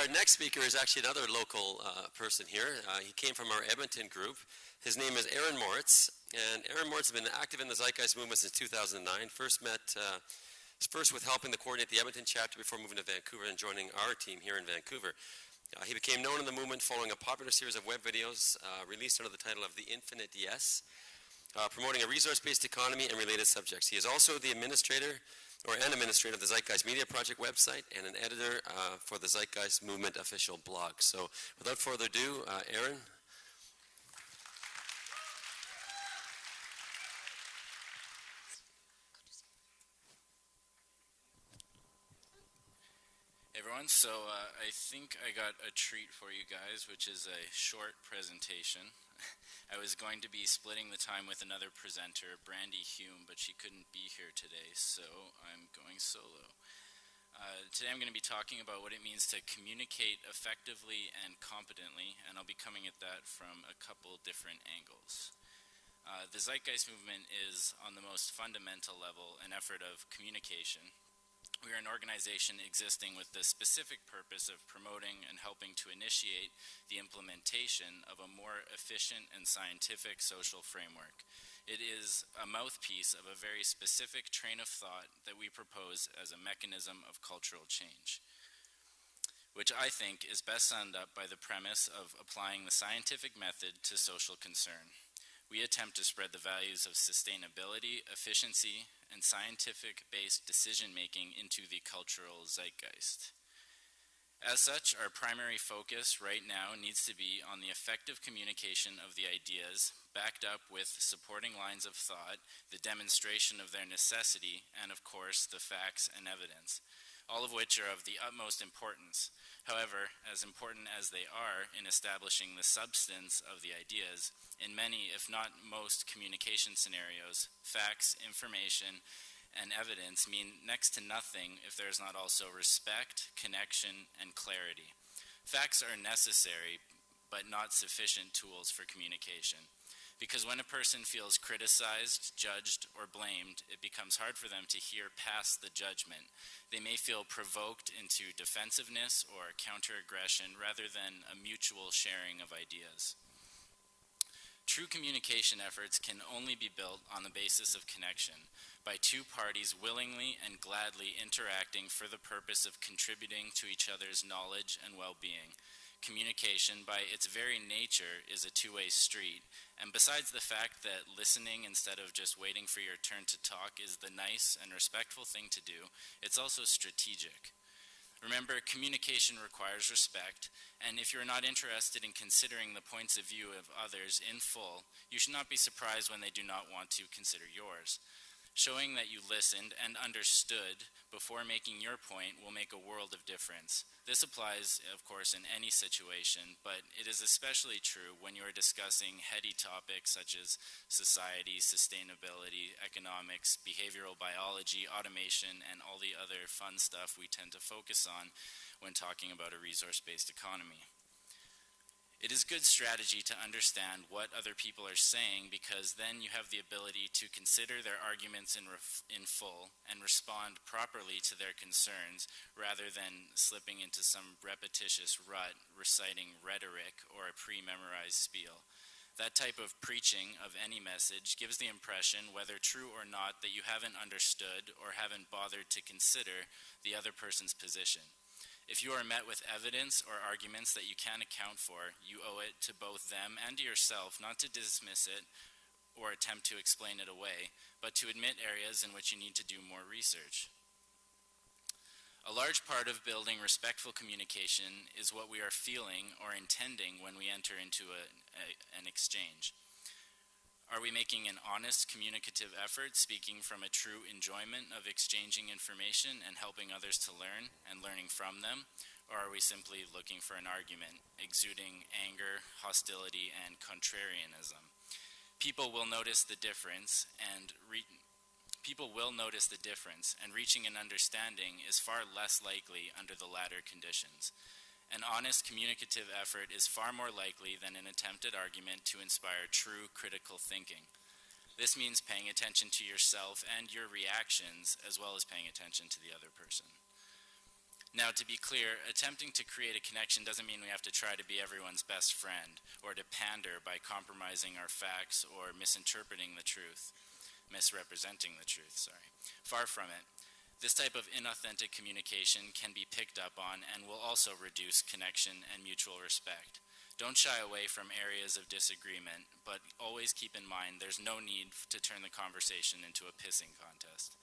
Our next speaker is actually another local uh, person here. Uh, he came from our Edmonton group. His name is Aaron Moritz, and Aaron Moritz has been active in the Zeitgeist movement since 2009. First met, uh, first with helping to coordinate the Edmonton chapter before moving to Vancouver and joining our team here in Vancouver. Uh, he became known in the movement following a popular series of web videos uh, released under the title of The Infinite Yes, uh, promoting a resource-based economy and related subjects. He is also the administrator or an administrator of the Zeitgeist Media Project website and an editor uh, for the Zeitgeist Movement official blog. So without further ado, uh, Aaron. everyone. So uh, I think I got a treat for you guys, which is a short presentation. I was going to be splitting the time with another presenter, Brandy Hume, but she couldn't be here today, so I'm going solo. Uh, today I'm going to be talking about what it means to communicate effectively and competently, and I'll be coming at that from a couple different angles. Uh, the Zeitgeist movement is, on the most fundamental level, an effort of communication, we are an organization existing with the specific purpose of promoting and helping to initiate the implementation of a more efficient and scientific social framework. It is a mouthpiece of a very specific train of thought that we propose as a mechanism of cultural change, which I think is best summed up by the premise of applying the scientific method to social concern. We attempt to spread the values of sustainability, efficiency, and scientific-based decision-making into the cultural zeitgeist. As such, our primary focus right now needs to be on the effective communication of the ideas, backed up with supporting lines of thought, the demonstration of their necessity, and of course, the facts and evidence, all of which are of the utmost importance. However, as important as they are in establishing the substance of the ideas, in many, if not most, communication scenarios, facts, information, and evidence mean next to nothing if there is not also respect, connection, and clarity. Facts are necessary, but not sufficient tools for communication. Because when a person feels criticized, judged, or blamed, it becomes hard for them to hear past the judgment. They may feel provoked into defensiveness or counter-aggression rather than a mutual sharing of ideas. True communication efforts can only be built on the basis of connection, by two parties willingly and gladly interacting for the purpose of contributing to each other's knowledge and well-being. Communication, by its very nature, is a two-way street, and besides the fact that listening instead of just waiting for your turn to talk is the nice and respectful thing to do, it's also strategic. Remember, communication requires respect, and if you're not interested in considering the points of view of others in full, you should not be surprised when they do not want to consider yours. Showing that you listened and understood before making your point will make a world of difference. This applies, of course, in any situation, but it is especially true when you are discussing heady topics such as society, sustainability, economics, behavioral biology, automation, and all the other fun stuff we tend to focus on when talking about a resource-based economy. It is good strategy to understand what other people are saying because then you have the ability to consider their arguments in, in full and respond properly to their concerns rather than slipping into some repetitious rut reciting rhetoric or a pre-memorized spiel. That type of preaching of any message gives the impression, whether true or not, that you haven't understood or haven't bothered to consider the other person's position. If you are met with evidence or arguments that you can't account for, you owe it to both them and to yourself not to dismiss it or attempt to explain it away, but to admit areas in which you need to do more research. A large part of building respectful communication is what we are feeling or intending when we enter into a, a, an exchange. Are we making an honest communicative effort, speaking from a true enjoyment of exchanging information and helping others to learn and learning from them? Or are we simply looking for an argument, exuding anger, hostility, and contrarianism? People will notice the difference and people will notice the difference and reaching an understanding is far less likely under the latter conditions. An honest communicative effort is far more likely than an attempted argument to inspire true critical thinking. This means paying attention to yourself and your reactions as well as paying attention to the other person. Now, to be clear, attempting to create a connection doesn't mean we have to try to be everyone's best friend or to pander by compromising our facts or misinterpreting the truth, misrepresenting the truth, sorry. Far from it. This type of inauthentic communication can be picked up on and will also reduce connection and mutual respect. Don't shy away from areas of disagreement, but always keep in mind there's no need to turn the conversation into a pissing contest.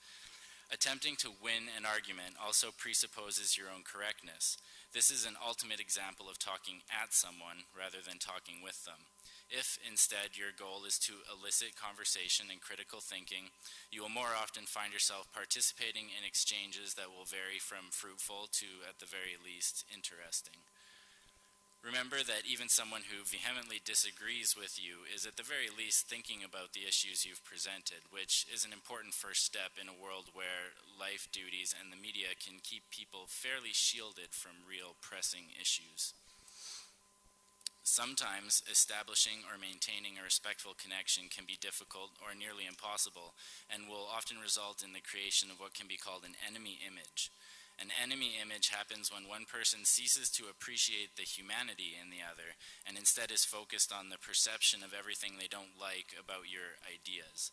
Attempting to win an argument also presupposes your own correctness. This is an ultimate example of talking at someone rather than talking with them. If instead your goal is to elicit conversation and critical thinking, you will more often find yourself participating in exchanges that will vary from fruitful to, at the very least, interesting. Remember that even someone who vehemently disagrees with you is at the very least thinking about the issues you've presented, which is an important first step in a world where life duties and the media can keep people fairly shielded from real pressing issues. Sometimes establishing or maintaining a respectful connection can be difficult or nearly impossible and will often result in the creation of what can be called an enemy image. An enemy image happens when one person ceases to appreciate the humanity in the other and instead is focused on the perception of everything they don't like about your ideas.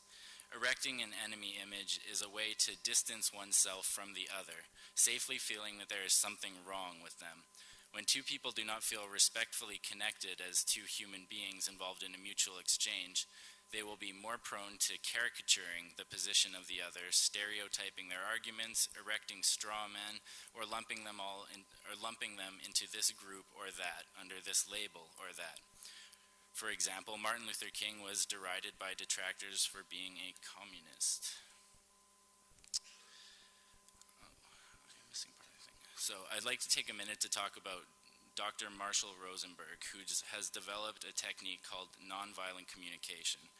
Erecting an enemy image is a way to distance oneself from the other, safely feeling that there is something wrong with them. When two people do not feel respectfully connected as two human beings involved in a mutual exchange, they will be more prone to caricaturing the position of the other, stereotyping their arguments, erecting straw men, or lumping them all in, or lumping them into this group or that, under this label or that. For example, Martin Luther King was derided by detractors for being a communist. Oh, I'm missing part of the thing. So I'd like to take a minute to talk about Dr. Marshall Rosenberg, who has developed a technique called nonviolent communication.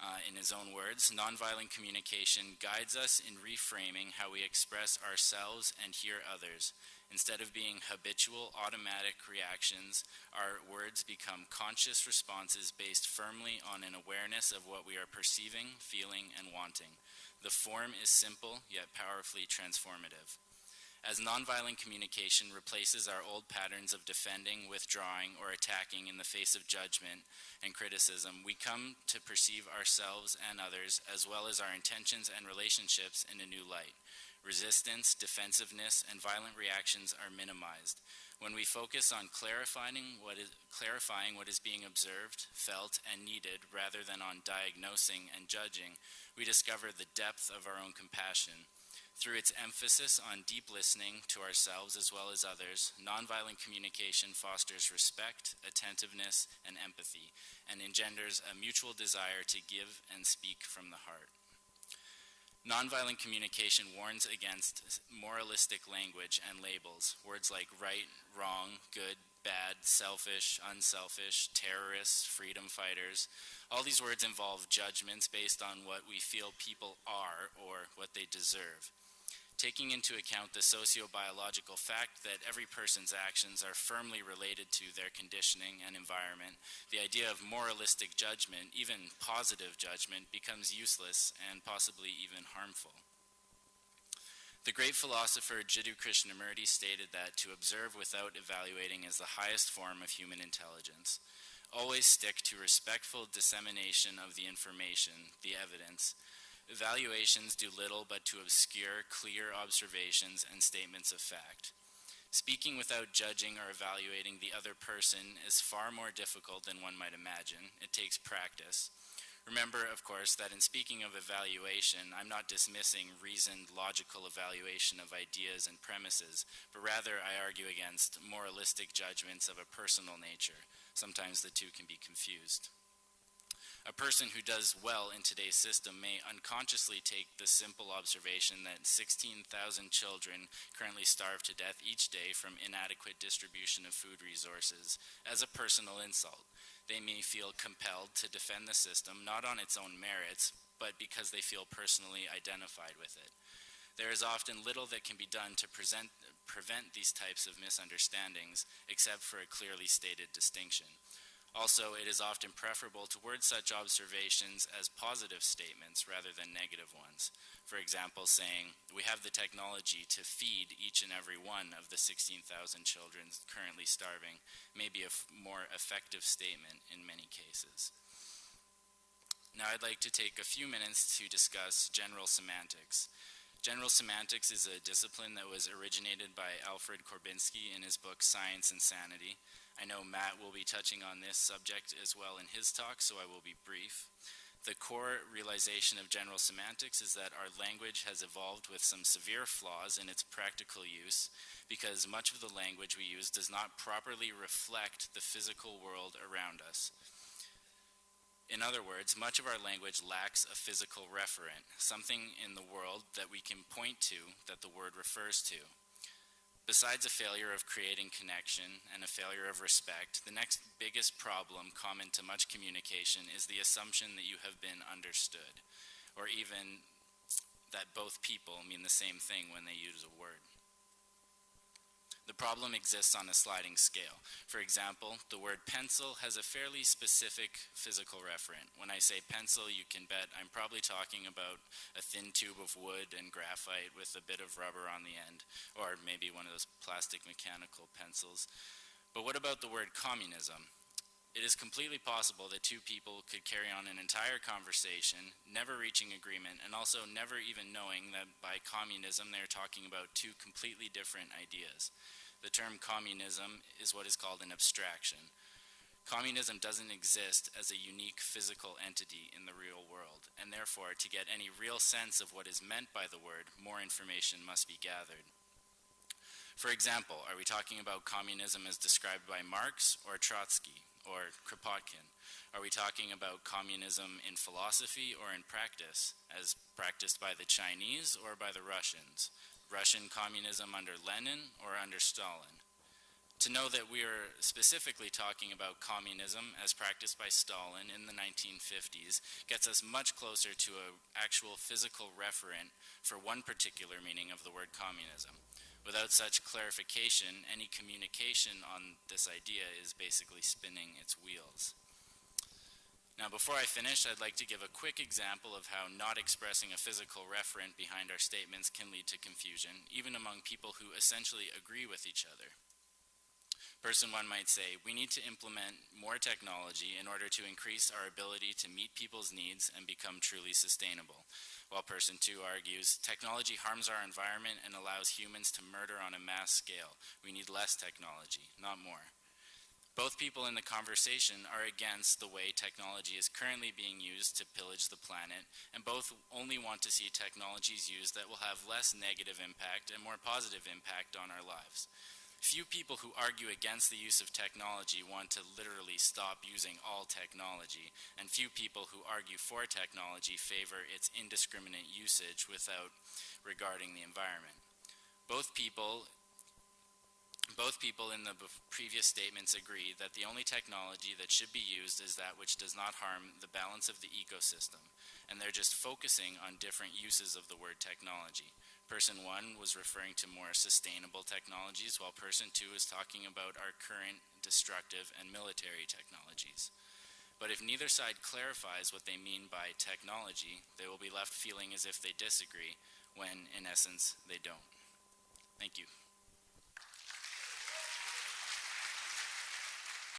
Uh, in his own words, nonviolent communication guides us in reframing how we express ourselves and hear others. Instead of being habitual, automatic reactions, our words become conscious responses based firmly on an awareness of what we are perceiving, feeling, and wanting. The form is simple, yet powerfully transformative as nonviolent communication replaces our old patterns of defending, withdrawing, or attacking in the face of judgment and criticism, we come to perceive ourselves and others, as well as our intentions and relationships, in a new light. Resistance, defensiveness, and violent reactions are minimized. When we focus on clarifying what is, clarifying what is being observed, felt, and needed, rather than on diagnosing and judging, we discover the depth of our own compassion through its emphasis on deep listening to ourselves as well as others, nonviolent communication fosters respect, attentiveness, and empathy, and engenders a mutual desire to give and speak from the heart. Nonviolent communication warns against moralistic language and labels, words like right, wrong, good, bad, selfish, unselfish, terrorists, freedom fighters. All these words involve judgments based on what we feel people are or what they deserve taking into account the sociobiological fact that every person's actions are firmly related to their conditioning and environment, the idea of moralistic judgment, even positive judgment, becomes useless and possibly even harmful. The great philosopher Jiddu Krishnamurti stated that to observe without evaluating is the highest form of human intelligence. Always stick to respectful dissemination of the information, the evidence, Evaluations do little but to obscure clear observations and statements of fact. Speaking without judging or evaluating the other person is far more difficult than one might imagine. It takes practice. Remember, of course, that in speaking of evaluation, I'm not dismissing reasoned, logical evaluation of ideas and premises, but rather I argue against moralistic judgments of a personal nature. Sometimes the two can be confused. A person who does well in today's system may unconsciously take the simple observation that 16,000 children currently starve to death each day from inadequate distribution of food resources as a personal insult. They may feel compelled to defend the system not on its own merits, but because they feel personally identified with it. There is often little that can be done to present, prevent these types of misunderstandings except for a clearly stated distinction. Also, it is often preferable to word such observations as positive statements rather than negative ones. For example, saying, We have the technology to feed each and every one of the 16,000 children currently starving, may be a more effective statement in many cases. Now, I'd like to take a few minutes to discuss general semantics. General semantics is a discipline that was originated by Alfred Korzybski in his book Science and Sanity. I know Matt will be touching on this subject as well in his talk, so I will be brief. The core realization of general semantics is that our language has evolved with some severe flaws in its practical use because much of the language we use does not properly reflect the physical world around us. In other words, much of our language lacks a physical referent, something in the world that we can point to that the word refers to. Besides a failure of creating connection and a failure of respect, the next biggest problem common to much communication is the assumption that you have been understood, or even that both people mean the same thing when they use a word. The problem exists on a sliding scale. For example, the word pencil has a fairly specific physical referent. When I say pencil, you can bet I'm probably talking about a thin tube of wood and graphite with a bit of rubber on the end, or maybe one of those plastic mechanical pencils. But what about the word communism? It is completely possible that two people could carry on an entire conversation, never reaching agreement, and also never even knowing that by communism they're talking about two completely different ideas. The term communism is what is called an abstraction. Communism doesn't exist as a unique physical entity in the real world, and therefore, to get any real sense of what is meant by the word, more information must be gathered. For example, are we talking about communism as described by Marx or Trotsky? Or Kropotkin? Are we talking about communism in philosophy or in practice, as practiced by the Chinese or by the Russians? Russian communism under Lenin or under Stalin? To know that we are specifically talking about communism as practiced by Stalin in the 1950s gets us much closer to an actual physical referent for one particular meaning of the word communism. Without such clarification, any communication on this idea is basically spinning its wheels. Now, before I finish, I'd like to give a quick example of how not expressing a physical referent behind our statements can lead to confusion, even among people who essentially agree with each other. Person one might say, we need to implement more technology in order to increase our ability to meet people's needs and become truly sustainable while person two argues technology harms our environment and allows humans to murder on a mass scale. We need less technology, not more. Both people in the conversation are against the way technology is currently being used to pillage the planet, and both only want to see technologies used that will have less negative impact and more positive impact on our lives. Few people who argue against the use of technology want to literally stop using all technology, and few people who argue for technology favor its indiscriminate usage without regarding the environment. Both people both people in the previous statements agree that the only technology that should be used is that which does not harm the balance of the ecosystem, and they're just focusing on different uses of the word technology. Person one was referring to more sustainable technologies, while person two is talking about our current destructive and military technologies. But if neither side clarifies what they mean by technology, they will be left feeling as if they disagree, when in essence they don't. Thank you.